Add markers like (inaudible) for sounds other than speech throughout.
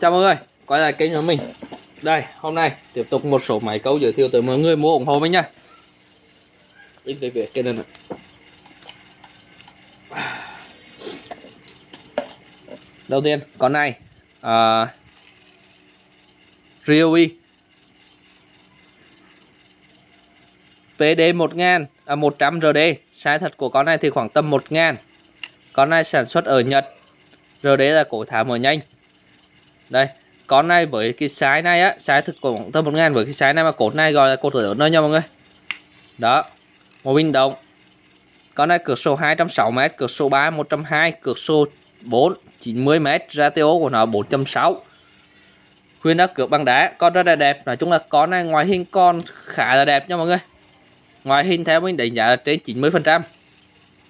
Chào mọi người, quay lại kênh của mình. Đây, hôm nay tiếp tục một số máy câu giới thiệu tới mọi người mua ủng hộ mình nha in để việc cái này này Đầu tiên, con này uh, Ryobi. PD 1000 à, 100 RD Size thật của con này thì khoảng tầm 1000 Con này sản xuất ở Nhật. RD là cổ thả mở nhanh đây, con này với cái sái này á sái thực của tầm một ngàn, với cái sái này mà cột này gọi là cột lớn thôi nha mọi người. Đó, một bình động. Con này cược số 260m cược số 3 120 cược số 4 90m ratio của nó 4.6 khuyên đã cược bằng đá, con rất là đẹp. Nói chung là con này ngoài hình con khá là đẹp nha mọi người. Ngoài hình theo mình đánh giá là trên 90 phần trăm.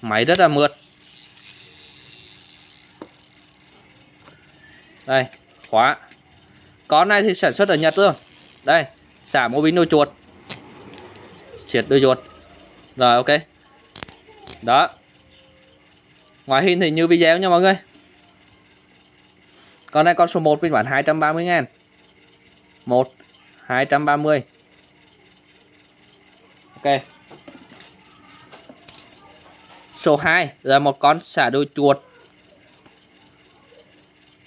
Máy rất là mượt. Đây khóa con này thì sản xuất ở Nhật luôn đây, xả mô bính đôi chuột. Triệt đôi chuột. Rồi, ok. Đó. Ngoài hình thì như video nha mọi người. Con này con số 1 phiên bản 230 ngàn. 1 230 ok. Số 2 là một con xả đôi chuột.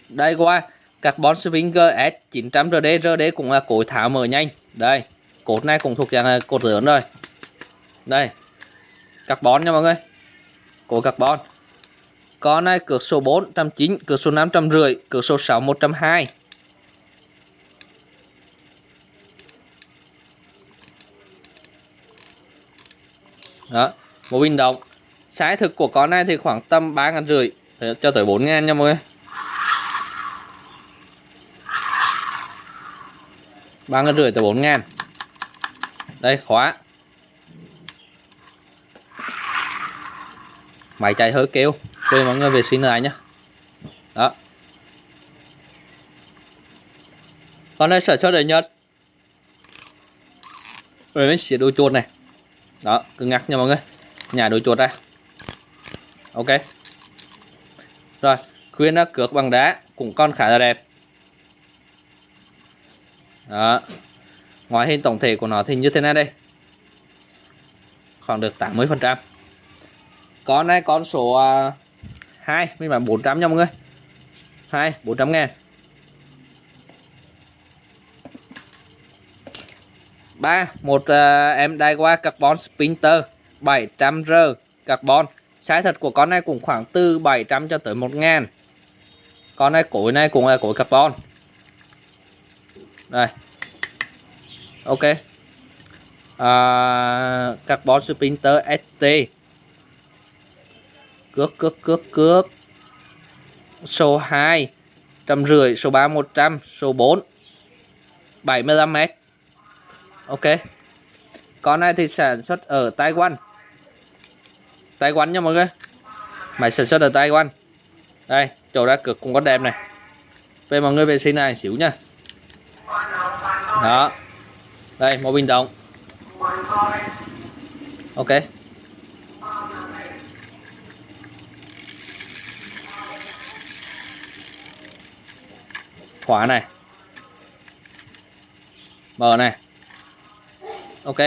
Đây, qua. Carbon Swinger S900RD RD cũng là cối tháo mở nhanh. Đây, cột này cũng thuộc dạng cột lớn rồi. Đây, carbon nha mọi người. Cối carbon. Con này cược số 4 109 cược số 550 cược số 6 120 đó, một bình động. Sái thực của con này thì khoảng tầm ba ngàn rưỡi, cho tới 4 ngàn nha mọi người. Ba ngàn rưỡi tới bốn ngàn. Đây, khóa. Máy chạy hơi kêu quên mọi người vệ sinh lại nhá. đó. Con này sản xuất ở nhật. Rồi mình xịt đôi chuột này. Đó, cứ ngắt nha mọi người. Nhà đôi chuột đây ok. Rồi, khuyên nó cược bằng đá cũng con khá là đẹp đó. Ngoại hình tổng thể của nó thì như thế này đây. Khoảng được 80 phần trăm. Con này con số à, uh, 2 mình bán 400 nha mọi người. 2 400 ngàn. 3 một uh, em đai qua carbon spinter 700R carbon. Size thật của con này cũng khoảng từ 700 cho tới 1 ngàn. Con này cối này cũng là cối carbon đây. Ok. À, carbon sprinter st cước cước cước cước số 2 trăm rưỡi số 3 100 số 4 75 m ok. Con này thì sản xuất ở Taiwan. Taiwan nha mọi người. Máy sản xuất ở Taiwan. Đây chỗ ra cực cũng có đẹp này. Về mọi người vệ sinh này xíu nha đó. Đây một bình động ok. Khóa này. Mở này. Ok.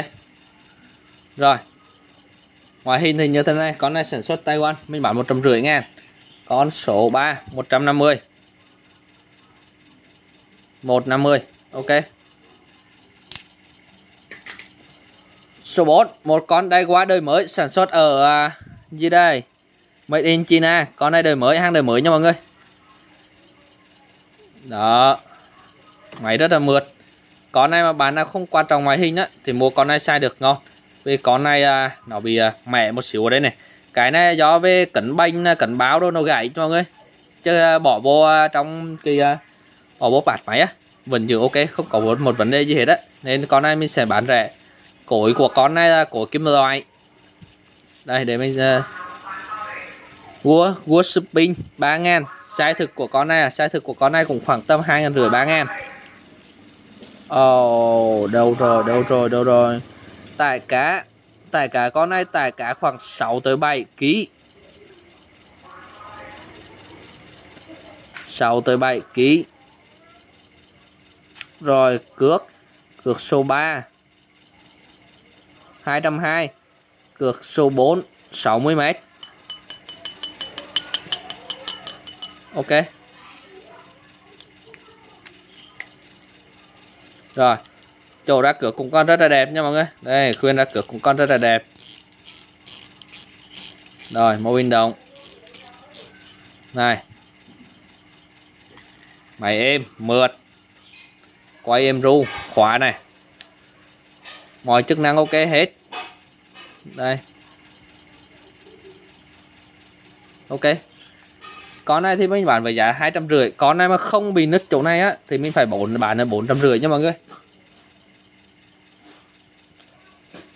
Rồi. Ngoài hình thì như thế này, con này sản xuất Taiwan, mình bán một trăm rưỡi ngàn. Con số 3 150 150 ok. Số 4 Một con đai quá đời mới sản xuất ở à, gì đây? Made in China, Con này đời mới, hàng đời mới nha mọi người. Đó. Máy rất là mượt. Con này mà bán là không quan trọng ngoại hình á, Thì mua con này sai được ngon. Vì con này à, nó bị à, mẹ một xíu ở đây này. Cái này do về cẩn banh cẩn báo đâu nó gãy cho mọi người. Chứ bỏ vô trong cái Bỏ vô bạt máy á. Vẫn giữ ok không có một vấn đề gì hết á. Nên con này mình sẽ bán rẻ. Cối của con này là cối kim loại. Đây để mình uh, vua Wood Spin 3 ngàn. Size thực của con này là size thực của con này cũng khoảng tầm 2 ngàn rưỡi 3 ngàn. Ồ, oh, đâu rồi, đâu rồi, đâu rồi. Tải cá Tải cá con này tải cá khoảng 6 tới 7 kg 6 tới 7 kg rồi, cược. Cược số 3 220 cược số 4 60m ok. Rồi, chỗ ra cược cũng con rất là đẹp nha mọi người. Đây, khuyên ra cược cũng con rất là đẹp. Rồi mô hình động. Này. Máy êm, mượt quay em ru khóa này. Mọi chức năng ok hết. Đây. Ok. Con này thì mình bán với giá hai trăm rưỡi. Con này mà không bị nứt chỗ này á, thì mình phải bốn, bán là bốn trăm rưỡi nha mọi người.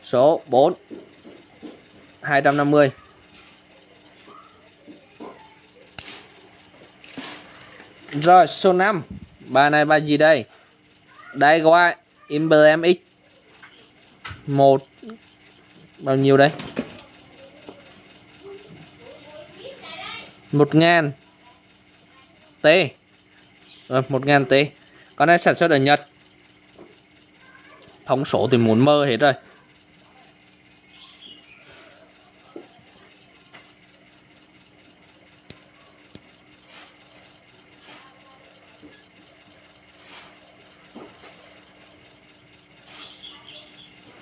Số 4 250 Rồi, số 5 Bài này bài gì đây? Đây qua Emblem X. Một. Bao nhiêu đây? Một ngàn. T. Rồi, một ngàn T. Con này sản xuất ở Nhật. Thống số thì muốn mơ hết rồi.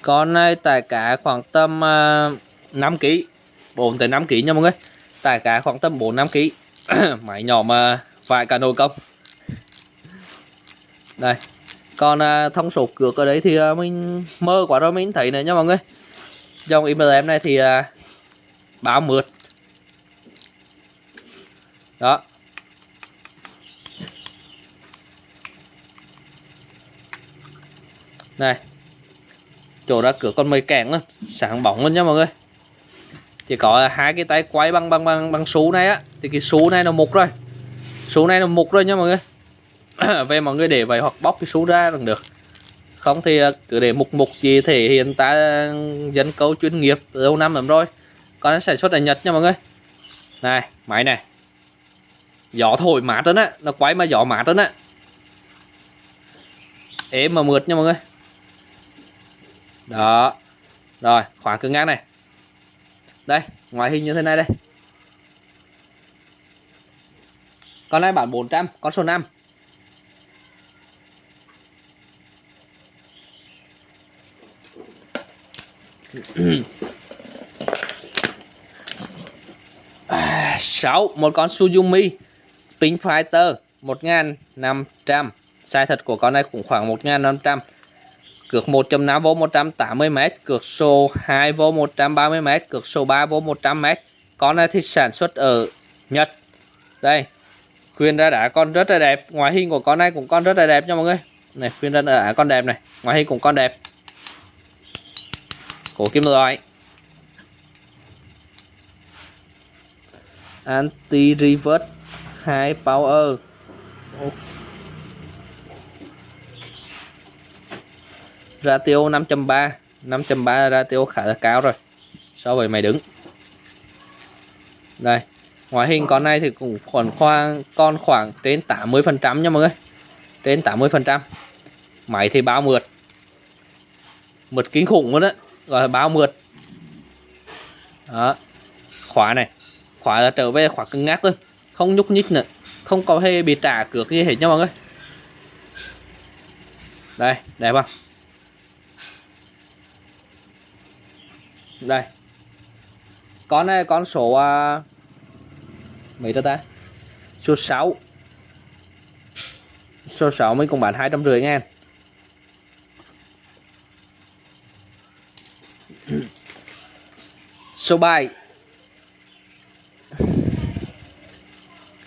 Con này tải cá khoảng tầm uh, 5 kg 4 tới 5 kg nha mọi người. Tải cá khoảng tầm 4 5 kg máy nhỏ mà vài cả nồi công đây. Còn uh, thông số cược ở đấy thì uh, mình mơ quá rồi mình thấy này nha mọi người. Dòng IMM này thì uh, báo mượt. Đó. Này chỗ ra cửa con mây kèn luôn sáng bóng luôn nha mọi người. Chỉ có hai cái tay quay bằng bằng bằng bằng số này á, thì cái số này nó mục rồi. Số này nó mục rồi nha mọi người. (coughs) Về mọi người để vậy hoặc bóc cái số ra cũng được. Không thì à, cứ để mục mục gì thể hiện ta à, dân câu chuyên nghiệp lâu năm lắm rồi. Con sản xuất ở Nhật nha mọi người. Này, máy này. Gió thổi mát đó á, nó quay mà gió mát đó á. Êm mà mượt nha mọi người đó. Rồi, khoảng cứng ngang này. Đây, ngoại hình như thế này đây. Con này bản 400 con số 5 6 (clears throat) à, một con Suzumi Spin Fighter 1500 size thật của con này cũng khoảng 1500 cược 1.5V 180m, cược số 2V 130m, cược số 3V 100m. Con này thì sản xuất ở Nhật. Đây, khuyên ra đã con rất là đẹp. Ngoại hình của con này cũng con rất là đẹp nha mọi người. Này, khuyên ra đã con đẹp này. Ngoại hình cũng con đẹp. Cổ kim loại. Anti reverse 2 power. Ok. Ratio 5.3 5.3 ratio khá là cao rồi, so với máy đứng. Đây, ngoại hình con này thì cũng khoảng khoang con khoảng trên 80 phần trăm nha mọi người, trên 80 phần trăm. Máy thì bao mượt mượt kinh khủng luôn đó gọi là bao mượt. Đó, khóa này, khóa là trở về khóa cứng ngắc luôn, không nhúc nhích nữa, không có hề bị trả cược gì hết nha mọi người. Đây, đẹp không? Đây. Con này con số uh, mấy đó ta? Số 6 số 6 mình cũng bán hai trăm rưỡi ngàn. (clears throat) Số 7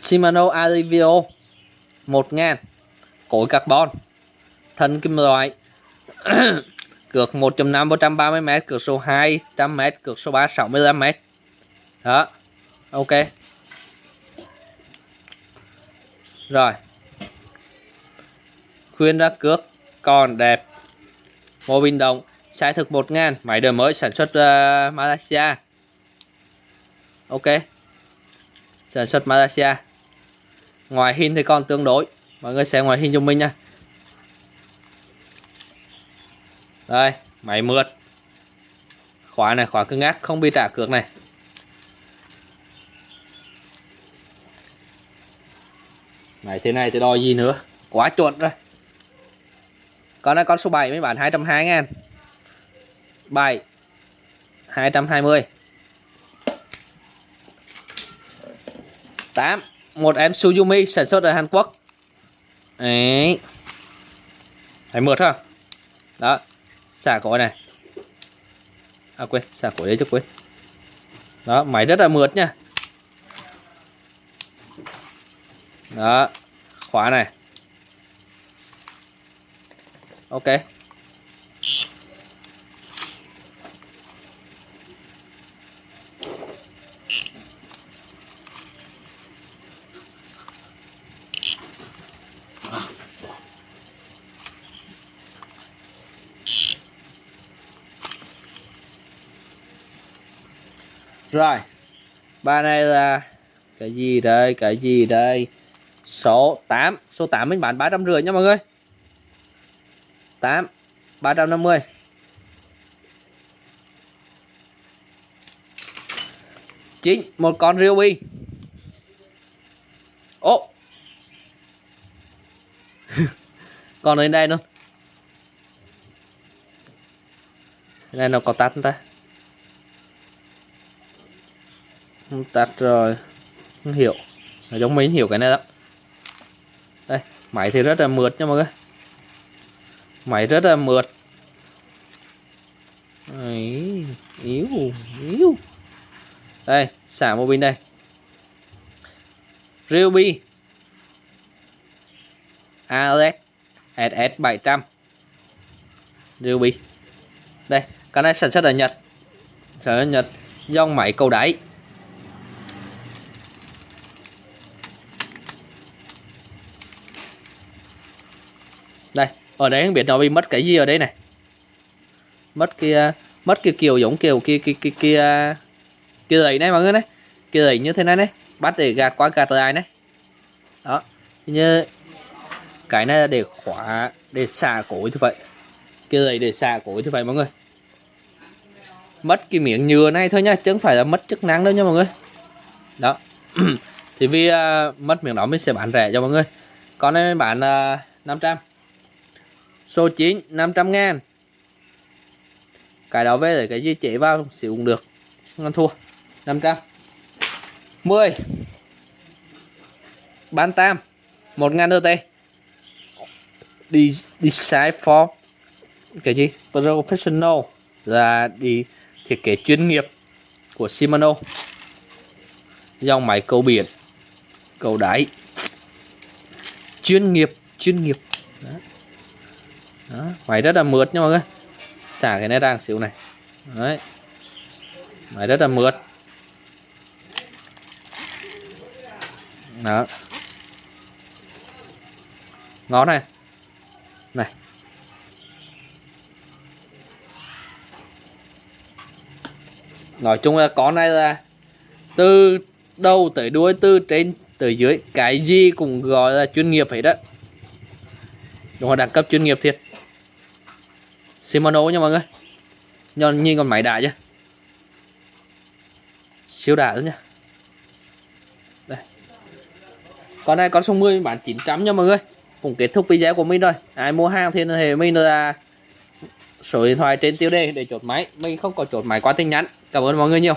Shimano Alivio 1 ngàn. Cối carbon. Thân kim loại. (clears throat) cược 1.5 130m cược số 200m cược số 3 65m đó ok. Rồi. Khuyên ra cước còn đẹp. Mô bình động sai thực 1000, máy đời mới sản xuất uh, Malaysia. Ok. Sản xuất Malaysia. Ngoài hình thì còn tương đối. Mọi người xem ngoài hình cho mình nha. Đây, máy mượt. Khóa này, khóa cứng ngắc, không bị trả cược này. Máy thế này thì đòi gì nữa? Quá chuột rồi. Con này, con số 7 mới bán 220 ngàn. 7 220 8 Một em Suzumi sản xuất ở Hàn Quốc. Đấy. Thấy mượt không Đó. Xả cổ này. À quên, Xả cổ đấy chứ, quên. Đó, máy rất là mượt nha. Đó, khóa này. Ok. Rồi. Ba này là cái gì đây? Cái gì đây? Số 8 số 8 mình bán 350 nha mọi người. 8 350 chín. Một con Ryobi. Ô. (laughs) Còn ở đây luôn Cái này nó có tắt ta? Không tắt rồi. Không hiểu. Nó giống mình hiểu cái này đó đây máy thì rất là mượt nha mọi người. Máy rất là mượt. Đấy, yếu yếu. Đây xả một pin đây. Ryobi ALS SS 700 Ryobi đây cái này sản xuất ở Nhật. Sản xuất ở Nhật. Dòng máy cầu đáy đây ở đấy, không biết nó bị mất cái gì ở đây này? Mất kia à, mất cái kiểu giống kiểu kia kia kia kia kia đấy này mọi người này. Kia ấy như thế này này bắt để gạt qua gạt lại này. Đó như cái này là để khóa để xả cối như vậy kia ấy để xả cối như vậy mọi người. Mất cái miếng nhựa này thôi nha chứ không phải là mất chức năng đâu nha mọi người. Đó (clears throat) thì vì uh, mất miếng đó mình sẽ bán rẻ cho mọi người. Con này bán à, uh, 500 Số 9 500 ngàn. Cái đó về để cái gì chế vào sử dụng được. Ngon thua. 500 10 Bán tam. 1 ngàn đô tê. Đi Design for Cái gì? Professional. Là đi thiết kế chuyên nghiệp Của Shimano. Dòng máy cầu biển, Cầu đáy. Chuyên nghiệp Chuyên nghiệp. Đó. Đó, máy rất là mượt nha mọi người. Xả cái này đang xíu này. Đấy. Máy rất là mượt. Đó. Ngón này. Này. Nói chung là con này là từ đầu tới đuôi từ trên tới dưới cái gì cũng gọi là chuyên nghiệp hết đó đúng là đẳng cấp chuyên nghiệp thiệt. Shimano nha mọi người. Nhon nhìn con máy đại chứ? Siêu đại luôn nha. Đây. Con này con số 10 bán 900 nha mọi người. Cũng kết thúc video của mình rồi. Ai mua hàng thì hệ mình là Số điện thoại trên tiêu đề để chốt máy. Mình không có chốt máy qua tin nhắn. Cảm ơn mọi người nhiều.